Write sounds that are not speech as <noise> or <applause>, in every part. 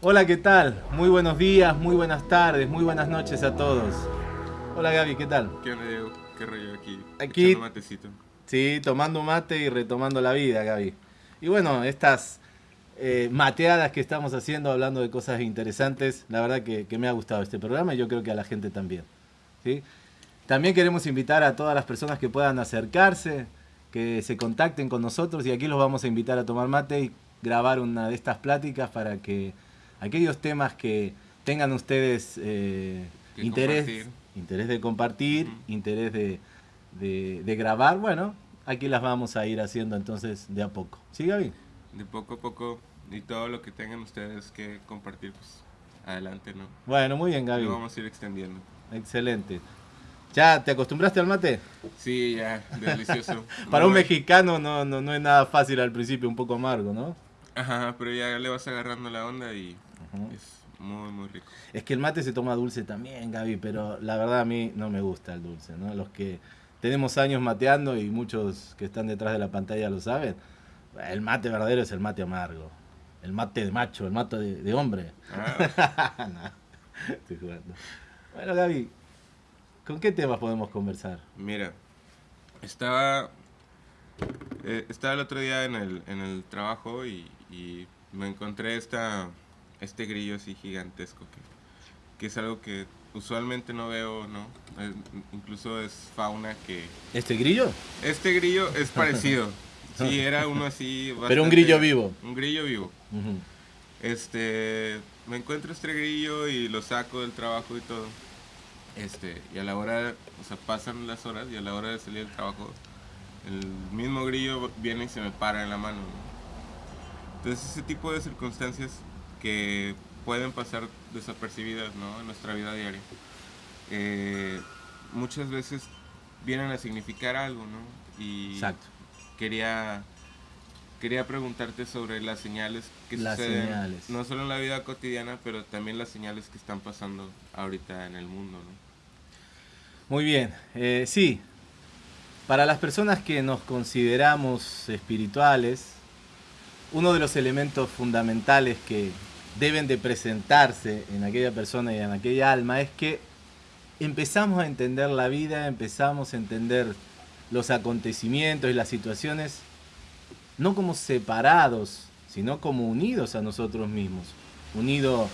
Hola, ¿qué tal? Muy buenos días, muy buenas tardes, muy buenas noches a todos. Hola Gaby, ¿qué tal? ¿Qué onda, Diego? ¿Qué rollo aquí? Aquí- Echando matecito. Sí, tomando mate y retomando la vida, Gaby. Y bueno, estas eh, mateadas que estamos haciendo, hablando de cosas interesantes, la verdad que, que me ha gustado este programa y yo creo que a la gente también. ¿sí? También queremos invitar a todas las personas que puedan acercarse, que se contacten con nosotros y aquí los vamos a invitar a tomar mate y grabar una de estas pláticas para que aquellos temas que tengan ustedes eh, interés, compartir. interés de compartir, interés de, de- de grabar, bueno, aquí las vamos a ir haciendo entonces de a poco. ¿Sí, Gaby? De poco a poco y todo lo que tengan ustedes que compartir, pues adelante, ¿no? Bueno, muy bien, Gaby. Lo vamos a ir extendiendo. Excelente. ¿Ya te acostumbraste al mate? Sí, ya, delicioso. <laughs> Para un mexicano no, no, no es nada fácil al principio, un poco amargo, ¿no? Ajá, pero ya le vas agarrando la onda y es muy, muy rico. Es que el mate se toma dulce también, Gaby, pero la verdad a mí no me gusta el dulce, ¿no? Los que tenemos años mateando y muchos que están detrás de la pantalla lo saben, el mate verdadero es el mate amargo. El mate de macho, el mate de, de hombre. Ah, <laughs> No, estoy jugando. Bueno, Gaby, ¿con qué temas podemos conversar? mira, estaba, eh, estaba el otro día en el, en el trabajo y, y me encontré esta, este grillo así gigantesco que, que es algo que usualmente no veo, ¿no? Eh, incluso es fauna que... ¿Este grillo? Este grillo es <laughs> parecido. Sí, era uno así... <laughs> Pero un bastante- grillo vivo. Un grillo vivo. Este, me encuentro este grillo y lo saco del trabajo y todo. Este, y a la hora, o sea, pasan las horas y a la hora de salir del trabajo, el mismo grillo viene y se me para en la mano. ¿no? Entonces, ese tipo de circunstancias que pueden pasar desapercibidas, ¿no? En nuestra vida diaria. eh, muchas veces vienen a significar algo, ¿no? Y Exacto. Quería quería preguntarte sobre las señales que Las suceden señales. no solo en la vida cotidiana pero también las señales que están pasando ahorita en el mundo ¿no? Muy bien, eh, sí, para las personas que nos consideramos espirituales, uno de los elementos fundamentales que deben de presentarse en aquella persona y en aquella alma es que empezamos a entender la vida, empezamos a entender los acontecimientos y las situaciones, no como separados, sino como unidos a nosotros mismos, unidos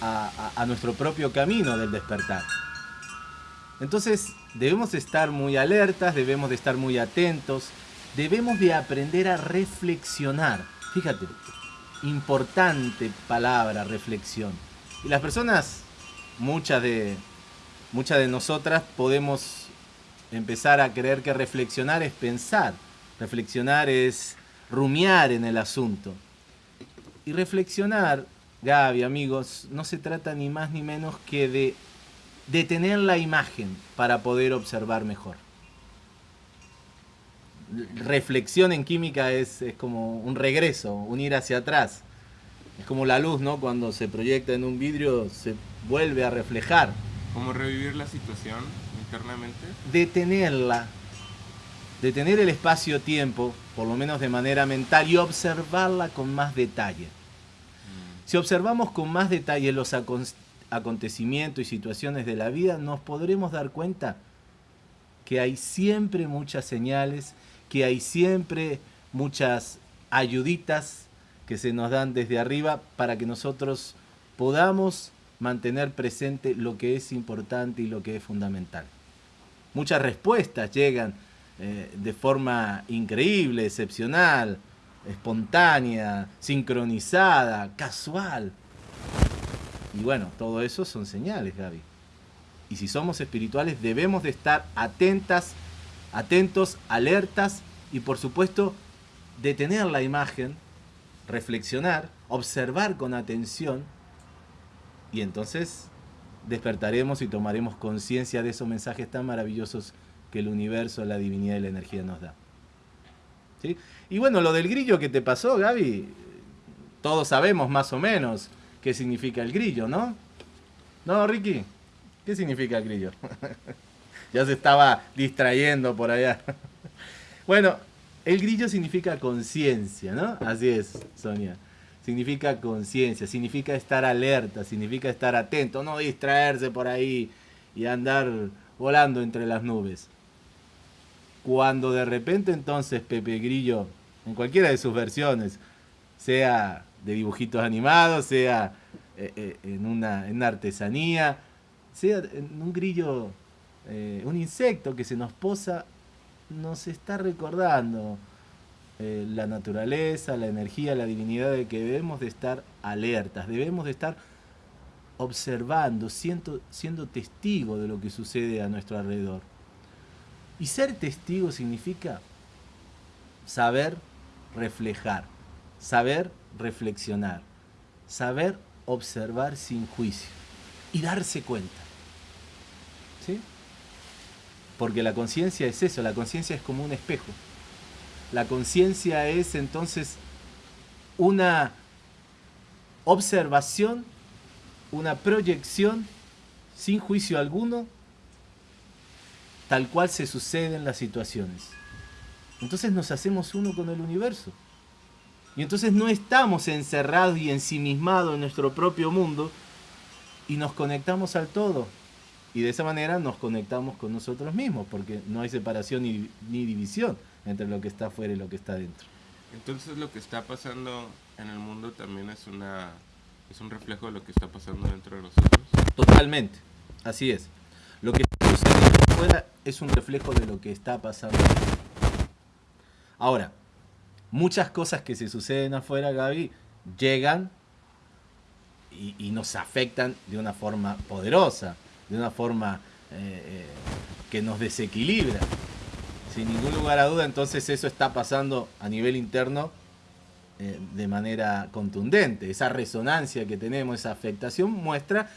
a, nuestro propio camino del despertar. Entonces debemos estar muy alertas, debemos de estar muy atentos, debemos de aprender a reflexionar. Fíjate, importante palabra, reflexión. Y las personas, muchas de, muchas de nosotras podemos empezar a creer que reflexionar es pensar, reflexionar es rumiar en el asunto. Y reflexionar, Gaby, amigos, no se trata ni más ni menos que de detener la imagen para poder observar mejor. Reflexión en química es, es como un regreso, un ir hacia atrás. Es como la luz, ¿no? Cuando se proyecta en un vidrio se vuelve a reflejar. como revivir la situación internamente Detenerla, detener el espacio-tiempo, por lo menos de manera mental, y observarla con más detalle. Si observamos con más detalle los acon- acontecimientos y situaciones de la vida, nos podremos dar cuenta que hay siempre muchas señales, que hay siempre muchas ayuditas que se nos dan desde arriba para que nosotros podamos mantener presente lo que es importante y lo que es fundamental. Muchas respuestas llegan eh, de forma increíble, excepcional, espontánea, sincronizada, casual. Y bueno, todo eso son señales, Gaby. Y si somos espirituales debemos de estar atentas, atentos, alertas y por supuesto detener la imagen, reflexionar, observar con atención y entonces despertaremos y tomaremos conciencia de esos mensajes tan maravillosos que el universo, la divinidad y la energía nos da. ¿Sí? Y bueno, lo del grillo que te pasó, Gaby, todos sabemos más o menos qué significa el grillo, ¿no? ¿No, Ricky? ¿Qué significa el grillo? <laughs> ya se estaba distrayendo por allá. <laughs> bueno, el grillo significa conciencia, ¿no? Así es, Sonia. Significa conciencia, significa estar alerta, significa estar atento, no distraerse por ahí y andar volando entre las nubes. Cuando de repente entonces Pepe Grillo, en cualquiera de sus versiones, sea de dibujitos animados, sea eh, eh, en, una, en artesanía, sea en un grillo, eh, un insecto que se nos posa, nos está recordando la naturaleza, la energía, la divinidad de que debemos de estar alertas, debemos de estar observando, siendo, siendo testigo de lo que sucede a nuestro alrededor. Y ser testigo significa saber reflejar, saber reflexionar, saber observar sin juicio y darse cuenta. ¿Sí? Porque la conciencia es eso, la conciencia es como un espejo. La conciencia es entonces una observación, una proyección sin juicio alguno, tal cual se suceden las situaciones. Entonces nos hacemos uno con el universo. Y entonces no estamos encerrados y ensimismados en nuestro propio mundo y nos conectamos al todo. Y de esa manera nos conectamos con nosotros mismos, porque no hay separación ni, división entre lo que está afuera y lo que está dentro. Entonces lo que está pasando en el mundo también es una es un reflejo de lo que está pasando dentro de nosotros. Totalmente, así es. Lo que está sucediendo afuera es un reflejo de lo que está pasando. Ahora, muchas cosas que se suceden afuera, Gaby, llegan y, nos afectan de una forma poderosa, de una forma eh, eh, que nos desequilibra. Sin ningún lugar a duda, entonces eso está pasando a nivel interno eh, de manera contundente. Esa resonancia que tenemos, esa afectación, muestra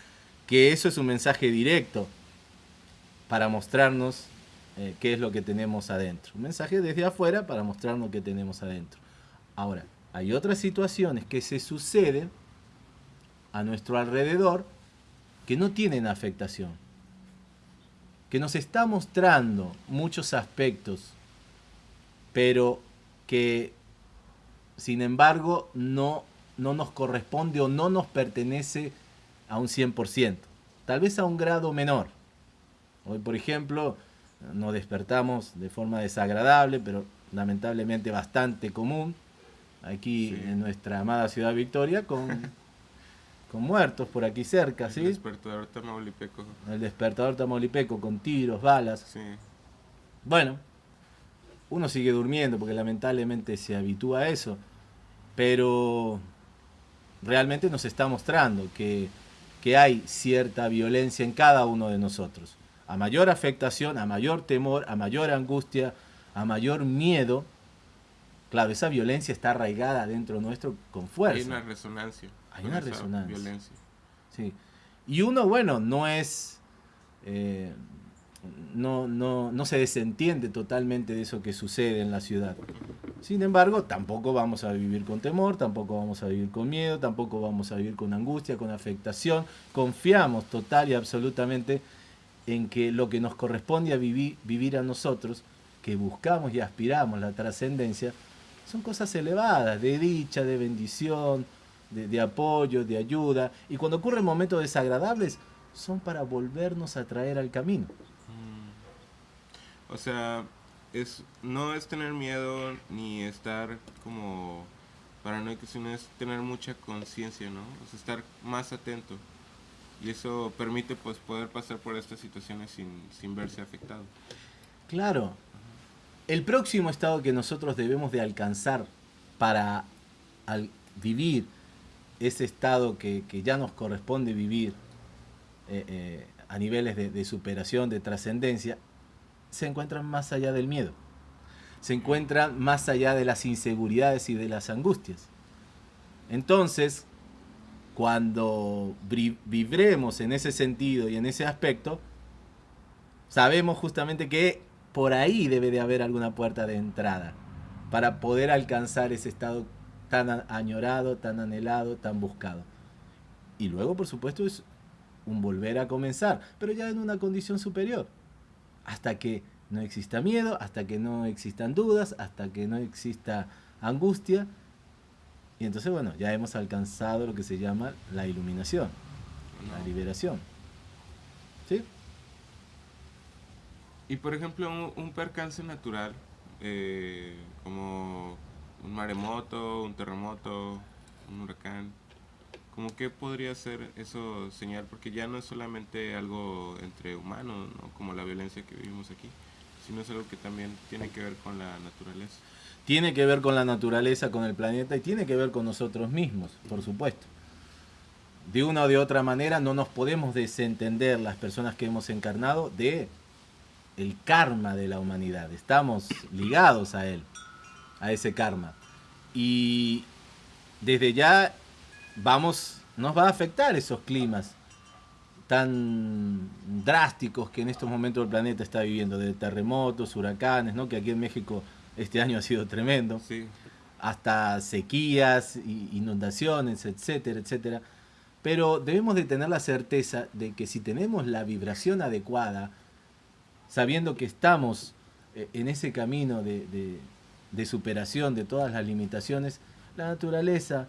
que eso es un mensaje directo para mostrarnos eh, qué es lo que tenemos adentro. Un mensaje desde afuera para mostrarnos qué tenemos adentro. Ahora, hay otras situaciones que se suceden a nuestro alrededor que no tienen afectación, que nos está mostrando muchos aspectos, pero que sin embargo no, no nos corresponde o no nos pertenece a un 100%, tal vez a un grado menor. Hoy, por ejemplo, nos despertamos de forma desagradable, pero lamentablemente bastante común, aquí en nuestra amada ciudad Victoria, con, <laughs> con muertos por aquí cerca, ¿sí? El despertador tamaulipeco. El despertador tamaulipeco, con tiros, balas. Sí. Bueno, uno sigue durmiendo porque lamentablemente se habitúa a eso, pero realmente nos está mostrando que, que hay cierta violencia en cada uno de nosotros a mayor afectación, a mayor temor, a mayor angustia, a mayor miedo, claro, esa violencia está arraigada dentro nuestro con fuerza. Hay una resonancia. Hay una resonancia. Violencia. Sí. Y uno, bueno, no es... Eh, no, no, no se desentiende totalmente de eso que sucede en la ciudad. Sin embargo, tampoco vamos a vivir con temor, tampoco vamos a vivir con miedo, tampoco vamos a vivir con angustia, con afectación. Confiamos total y absolutamente en que lo que nos corresponde a vivir, vivir a nosotros, que buscamos y aspiramos la trascendencia, son cosas elevadas, de dicha, de bendición, de, apoyo, de ayuda. Y cuando ocurren momentos desagradables, son para volvernos a traer al camino. Mm. O sea, es, no es tener miedo ni estar como paranoico, sino es tener mucha conciencia, ¿no? O sea, estar más atento y eso permite pues poder pasar por estas situaciones sin, verse afectado. Claro. El próximo estado que nosotros debemos de alcanzar para vivir ese estado que, ya nos corresponde vivir eh, eh, a niveles de, de superación, de trascendencia, se encuentran más allá del miedo. Se encuentran más allá de las inseguridades y de las angustias. Entonces, cuando vibremos en ese sentido y en ese aspecto, sabemos justamente que por ahí debe de haber alguna puerta de entrada para poder alcanzar ese estado tan añorado, tan anhelado, tan buscado. Y luego, por supuesto, es un volver a comenzar, pero ya en una condición superior, hasta que no exista miedo, hasta que no existan dudas, hasta que no exista angustia. Y entonces, bueno, ya hemos alcanzado lo que se llama la iluminación, la liberación. ¿Sí? Y por ejemplo, un, percance natural, eh, como un maremoto, un terremoto, un huracán, ¿Cómo qué podría ser eso señal? Porque ya no es solamente algo entre humanos, como la violencia que vivimos aquí, sino es algo que también tiene que ver con la naturaleza. Tiene que ver con la naturaleza, con el planeta y tiene que ver con nosotros mismos, por supuesto. De una o de otra manera no nos podemos desentender las personas que hemos encarnado de el karma de la humanidad. Estamos ligados a él, a ese karma. Y desde ya vamos, nos va a afectar esos climas tan drásticos que en estos momentos el planeta está viviendo, de terremotos, huracanes, ¿no? que aquí en México este año ha sido tremendo, hasta sequías, inundaciones, etcétera, etcétera. Pero debemos de tener la certeza de que si tenemos la vibración adecuada, sabiendo que estamos eh, en ese camino de superación de todas las limitaciones, la naturaleza,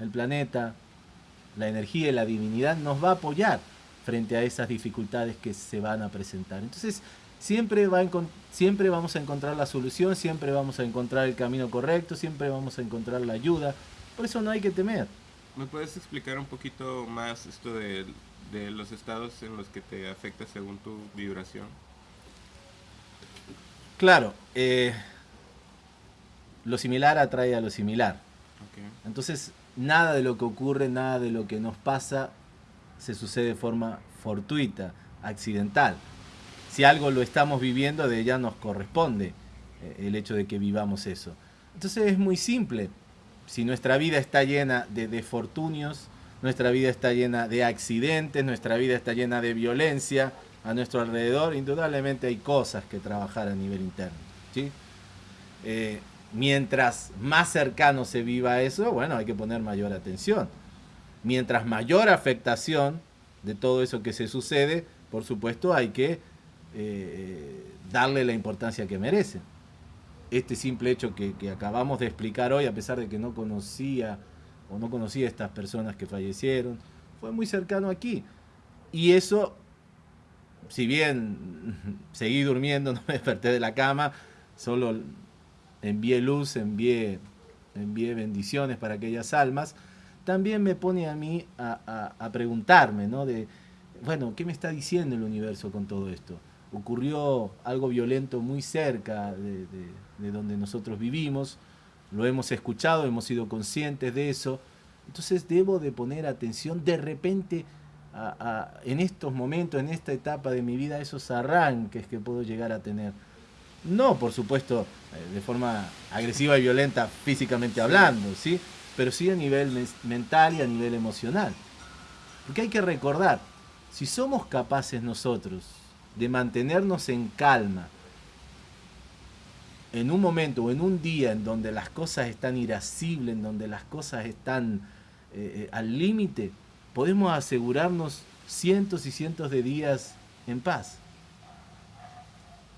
el planeta, la energía y la divinidad nos va a apoyar frente a esas dificultades que se van a presentar. Entonces, siempre, va siempre vamos a encontrar la solución, siempre vamos a encontrar el camino correcto, siempre vamos a encontrar la ayuda. Por eso no hay que temer. ¿Me puedes explicar un poquito más esto de, los estados en los que te afecta según tu vibración? Claro, eh, lo similar atrae a lo similar. Entonces, nada de lo que ocurre, nada de lo que nos pasa se sucede de forma fortuita, accidental. Si algo lo estamos viviendo, de ella nos corresponde eh, el hecho de que vivamos eso. Entonces es muy simple. Si nuestra vida está llena de desfortunios, nuestra vida está llena de accidentes, nuestra vida está llena de violencia a nuestro alrededor, indudablemente hay cosas que trabajar a nivel interno. ¿sí? Eh, Mientras más cercano se viva eso, bueno, hay que poner mayor atención. Mientras mayor afectación de todo eso que se sucede, por supuesto hay que eh, darle la importancia que merece. Este simple hecho que, acabamos de explicar hoy, a pesar de que no conocía o no conocía a estas personas que fallecieron, fue muy cercano aquí. Y eso, si bien <laughs> seguí durmiendo, <laughs> no me desperté de la cama, solo envíe luz, envíe, envíe bendiciones para aquellas almas, también me pone a mí a, preguntarme, ¿no? De, bueno, ¿qué me está diciendo el universo con todo esto? Ocurrió algo violento muy cerca de, donde nosotros vivimos, lo hemos escuchado, hemos sido conscientes de eso, entonces debo de poner atención de repente en estos momentos, en esta etapa de mi vida, esos arranques que puedo llegar a tener. No, por supuesto, eh, de forma agresiva y violenta físicamente hablando, ¿sí? Pero sí a nivel mental y a nivel emocional. Porque hay que recordar, si somos capaces nosotros de mantenernos en calma, en un momento o en un día en donde las cosas están irascibles, en donde las cosas están eh, eh, al límite, podemos asegurarnos cientos y cientos de días en paz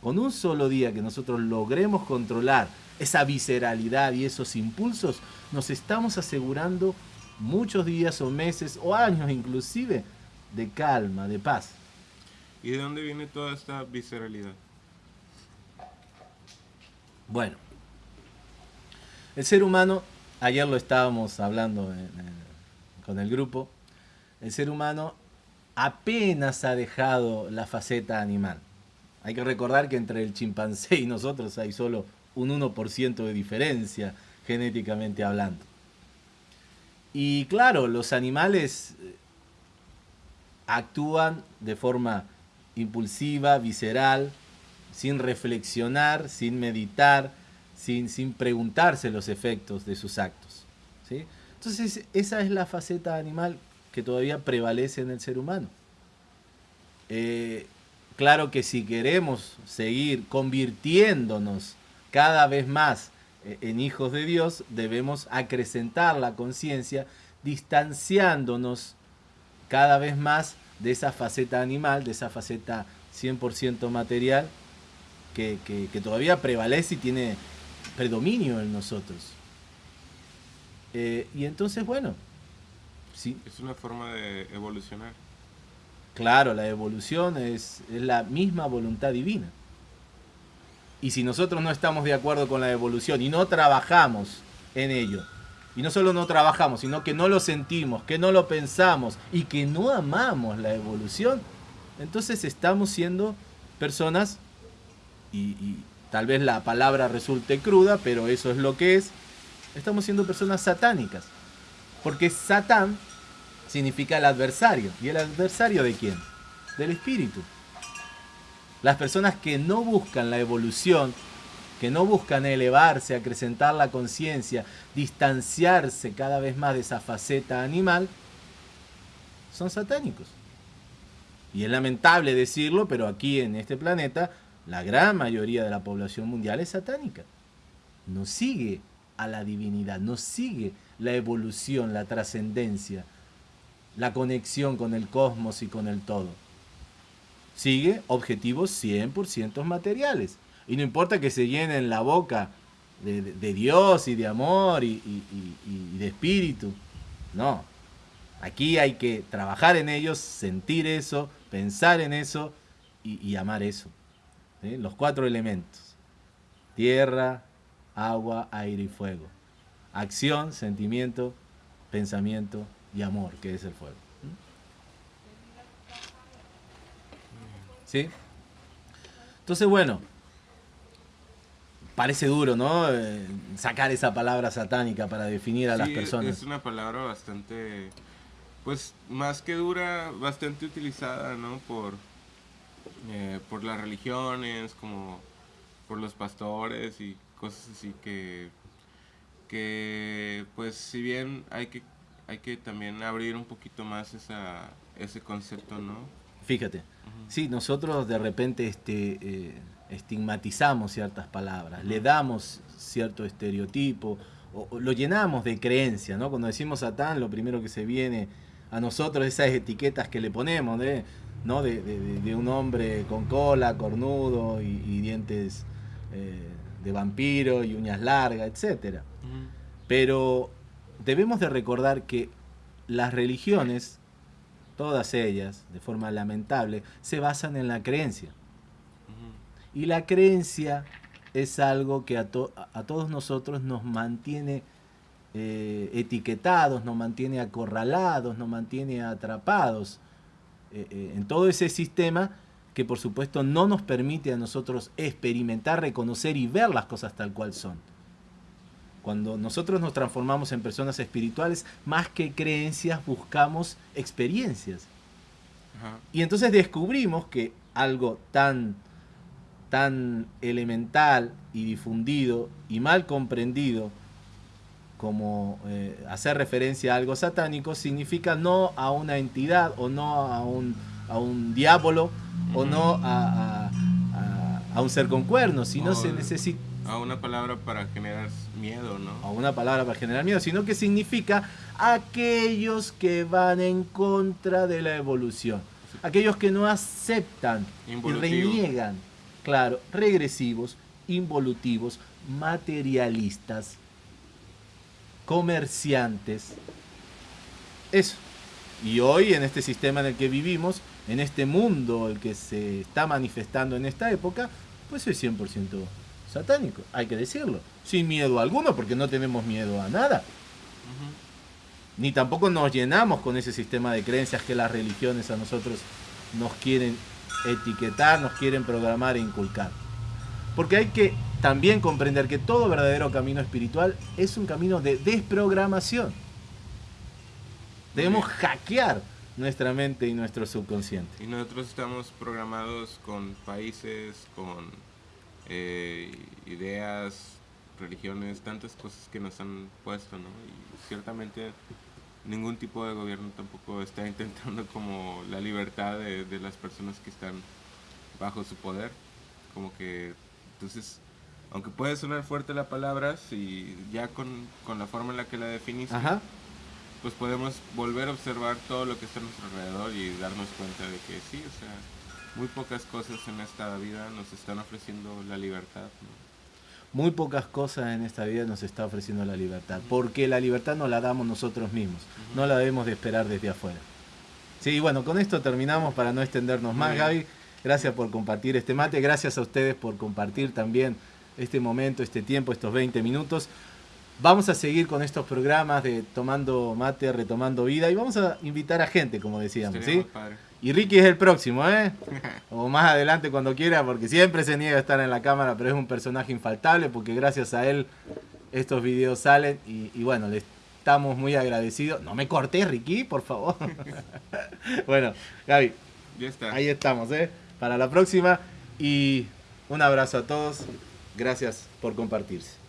con un solo día que nosotros logremos controlar esa visceralidad y esos impulsos, nos estamos asegurando muchos días o meses o años inclusive de calma, de paz. ¿Y de dónde viene toda esta visceralidad? Bueno, el ser humano, ayer lo estábamos hablando con el grupo, el ser humano apenas ha dejado la faceta animal. Hay que recordar que entre el chimpancé y nosotros hay solo un 1% de diferencia genéticamente hablando. Y claro, los animales eh, actúan de forma impulsiva, visceral, sin reflexionar, sin meditar, sin, sin preguntarse los efectos de sus actos. ¿sí? Entonces esa es la faceta animal que todavía prevalece en el ser humano. Eh, Claro que si queremos seguir convirtiéndonos cada vez más eh, en hijos de Dios, debemos acrecentar la conciencia, distanciándonos cada vez más de esa faceta animal, de esa faceta 100% material, que, todavía prevalece y tiene predominio en nosotros. Eh, y entonces, bueno, sí. Es una forma de evolucionar. Claro, la evolución es, la misma voluntad divina. Y si nosotros no estamos de acuerdo con la evolución y no trabajamos en ello, y no solo no trabajamos, sino que no lo sentimos, que no lo pensamos y que no amamos la evolución, entonces estamos siendo personas, y, tal vez la palabra resulte cruda, pero eso es lo que es, estamos siendo personas satánicas. Porque Satán significa el adversario. ¿Y el adversario de quién? Del espíritu. Las personas que no buscan la evolución, que no buscan elevarse, acrecentar la conciencia, distanciarse cada vez más de esa faceta animal, son satánicos. Y es lamentable decirlo, pero aquí en este planeta la gran mayoría de la población mundial es satánica. No sigue a la divinidad, no sigue la evolución, la trascendencia, la conexión con el cosmos y con el todo. Sigue objetivos 100% materiales. Y no importa que se llenen la boca de, Dios y de amor y, de espíritu. No. Aquí hay que trabajar en ellos, sentir eso, pensar en eso y, amar eso. Los cuatro elementos. Tierra, agua, aire y fuego. Acción, sentimiento, pensamiento y amor, que es el fuego. ¿Sí? Entonces, bueno, parece duro, ¿no? Eh, sacar esa palabra satánica para definir a las personas. Es una palabra bastante, pues más que dura, bastante utilizada, ¿no? Por, eh, por las religiones, como por los pastores y cosas así que, que pues si bien hay que, hay que también abrir un poquito más esa, ese concepto, ¿no? Fíjate, sí, nosotros de repente este... Eh, estigmatizamos ciertas palabras, le damos cierto estereotipo, o, lo llenamos de creencia, ¿no? Cuando decimos Satán, lo primero que se viene a nosotros esas etiquetas que le ponemos, de, ¿no? De, un hombre con cola, cornudo y, dientes eh, de vampiro y uñas largas, etc. Pero debemos de recordar que las religiones, todas ellas, de forma lamentable, se basan en la creencia. Y la creencia es algo que a, todos nosotros nos mantiene eh, etiquetados, nos mantiene acorralados, nos mantiene atrapados eh, eh, en todo ese sistema que por supuesto no nos permite a nosotros experimentar, reconocer y ver las cosas tal cual son. Cuando nosotros nos transformamos en personas espirituales, más que creencias, buscamos experiencias. Y entonces descubrimos que algo tan tan elemental y difundido y mal comprendido como eh, hacer referencia a algo satánico significa no a una entidad o no a un, a un diablo o no a, a, un ser con cuernos, sino se necesita... A una palabra para generar miedo, ¿no? A una palabra para generar miedo, sino que significa aquellos que van en contra de la evolución, aquellos que no aceptan y reniegan claro, regresivos, involutivos, materialistas, comerciantes. Eso. Y hoy en este sistema en el que vivimos, en este mundo el que se está manifestando en esta época, pues es 100% satánico, hay que decirlo, sin miedo alguno, porque no tenemos miedo a nada. Ni tampoco nos llenamos con ese sistema de creencias que las religiones a nosotros nos quieren etiquetar, nos quieren programar e inculcar. Porque hay que también comprender que todo verdadero camino espiritual es un camino de desprogramación. Debemos hackear nuestra mente y nuestro subconsciente. Y nosotros estamos programados con países, con eh, ideas, religiones, tantas cosas que nos han puesto, ¿no? Y ciertamente ningún tipo de gobierno tampoco está <laughs> intentando como la libertad de, de, las personas que están bajo su poder. Como que, entonces, aunque puede sonar fuerte la palabra, si ya con, con la forma en la que la definiste, pues podemos volver a observar todo lo que está a nuestro alrededor y darnos cuenta de que sí, o sea, muy pocas cosas en esta vida nos están ofreciendo la libertad. Muy pocas cosas en esta vida nos está ofreciendo la libertad, porque la libertad no la damos nosotros mismos, no la debemos de esperar desde afuera. Sí, bueno, con esto terminamos para no extendernos más, Gaby. Gracias por compartir este mate, gracias a ustedes por compartir también este momento, este tiempo, estos 20 minutos. Vamos a seguir con estos programas de Tomando Mate, Retomando Vida y vamos a invitar a gente, como decíamos, ¿sí? Y Ricky es el próximo, ¿eh? <laughs> O más adelante cuando quiera, porque siempre se niega a estar en la cámara, pero es un personaje infaltable porque gracias a él estos videos salen y, y bueno, le estamos muy agradecidos. No me corté, Ricky, por favor. <laughs> <laughs> bueno, Gaby, ya está. ahí estamos, ¿eh? Para la próxima y un abrazo a todos. Gracias por compartirse.